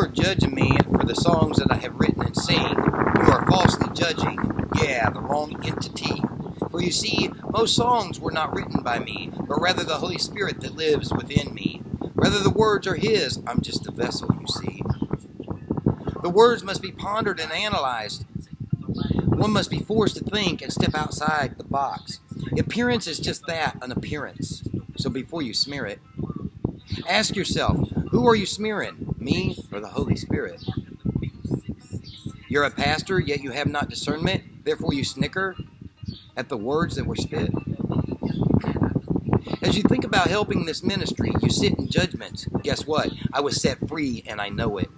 are judging me for the songs that I have written and sing, you are falsely judging, yeah, the wrong entity. For you see, most songs were not written by me, but rather the Holy Spirit that lives within me. Whether the words are His, I'm just a vessel, you see. The words must be pondered and analyzed. One must be forced to think and step outside the box. Appearance is just that, an appearance. So before you smear it, ask yourself, who are you smearing, me or the Holy Spirit? You're a pastor, yet you have not discernment, therefore you snicker at the words that were spit. As you think about helping this ministry, you sit in judgment. Guess what? I was set free and I know it.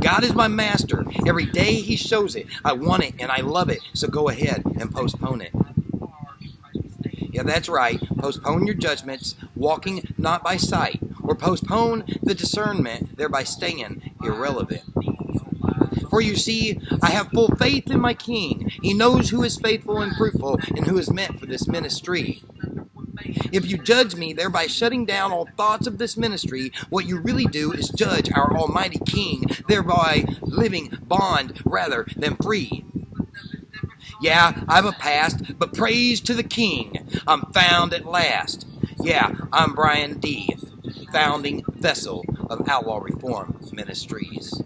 God is my master. Every day He shows it. I want it and I love it. So go ahead and postpone it. Yeah, that's right. Postpone your judgments, walking not by sight, or postpone the discernment, thereby staying irrelevant. For you see, I have full faith in my King. He knows who is faithful and fruitful and who is meant for this ministry. If you judge me, thereby shutting down all thoughts of this ministry, what you really do is judge our Almighty King, thereby living bond rather than free. Yeah, I've a past, but praise to the King. I'm found at last. Yeah, I'm Brian D., founding vessel of Outlaw Reform Ministries.